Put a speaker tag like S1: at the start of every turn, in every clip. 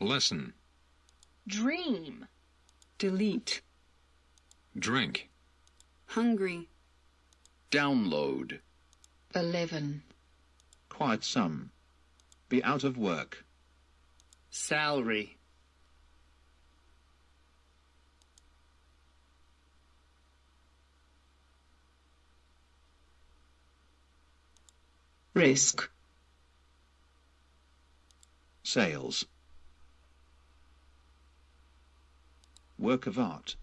S1: Listen.
S2: Dream.
S3: delete,
S1: Drink.
S4: hungry,
S5: Download.
S2: Eleven.
S6: Quite some. Be out of work.
S3: salary,
S7: risk,
S6: Sales. Work of art.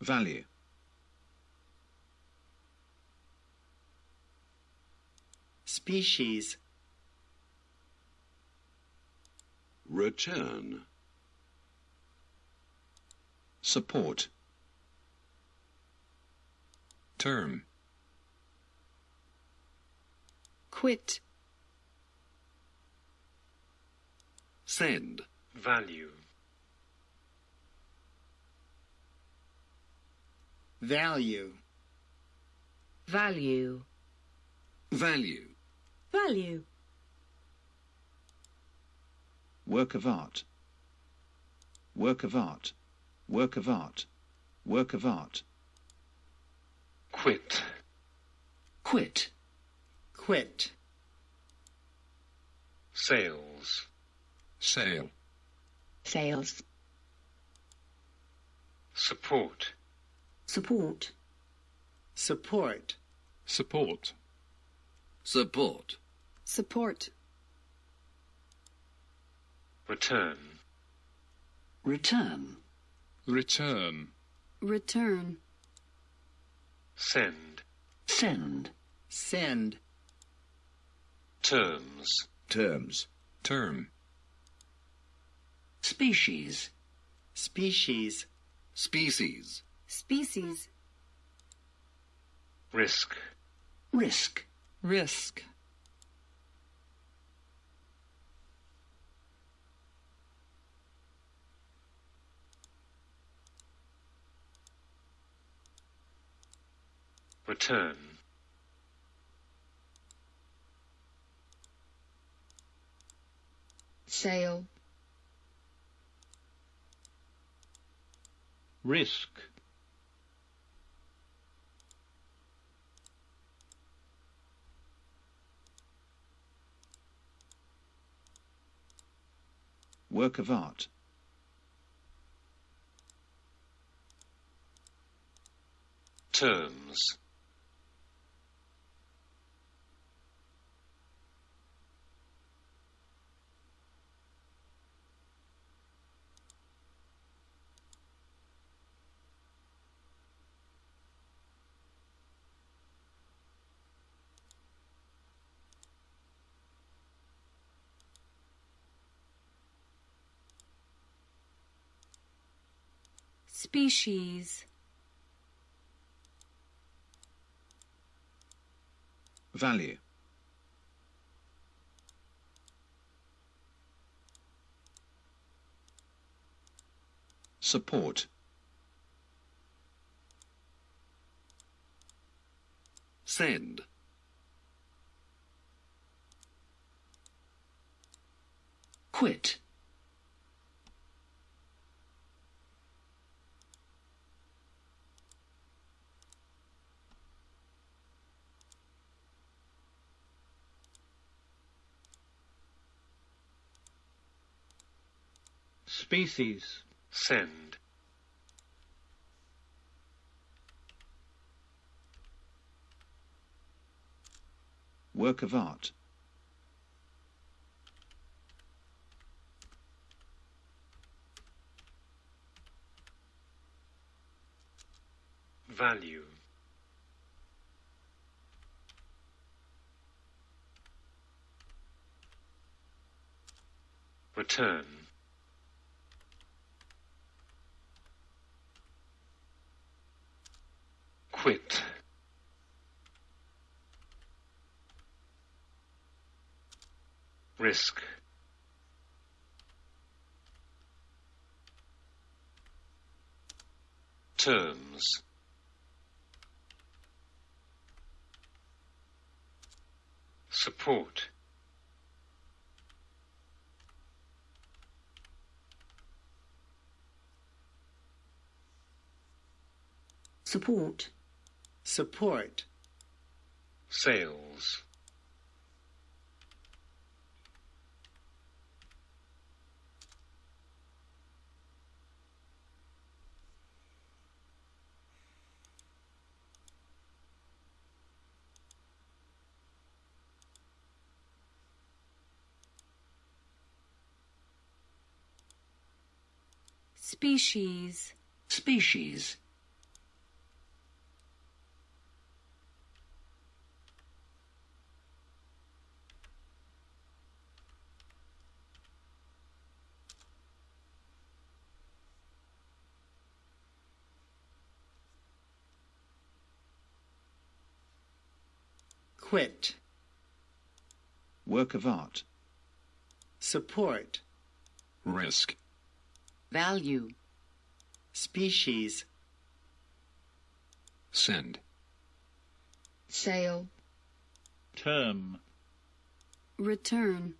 S6: Value.
S3: species,
S5: Return.
S6: Support.
S1: Term.
S4: quit,
S5: Send.
S8: value,
S3: value,
S2: Value.
S5: Value.
S4: value,
S6: Work of art. Work of art. Work of art. Work of art.
S8: quit,
S5: Quit.
S3: quit,
S8: sales,
S1: Sale.
S2: Sales.
S8: support,
S4: support,
S3: support,
S1: Support.
S5: Support.
S4: support,
S8: return,
S5: Return.
S1: Return.
S4: return,
S8: send,
S5: Send.
S3: send,
S8: terms,
S6: Terms.
S1: Term.
S5: Species.
S3: species,
S5: Species.
S4: species,
S8: risk,
S5: Risk.
S3: risk,
S8: return,
S2: Sale.
S8: Risk,
S6: Work of art.
S8: terms,
S4: species,
S6: Value. Support.
S5: Send. Quit.
S8: Species, send,
S6: Work of art.
S8: value, return, quit, risk, terms, support,
S7: support,
S3: support,
S8: sales,
S4: species,
S5: species,
S3: quit,
S6: work of art,
S3: support,
S1: risk,
S7: value,
S3: species,
S1: send,
S2: sale,
S9: term,
S4: return,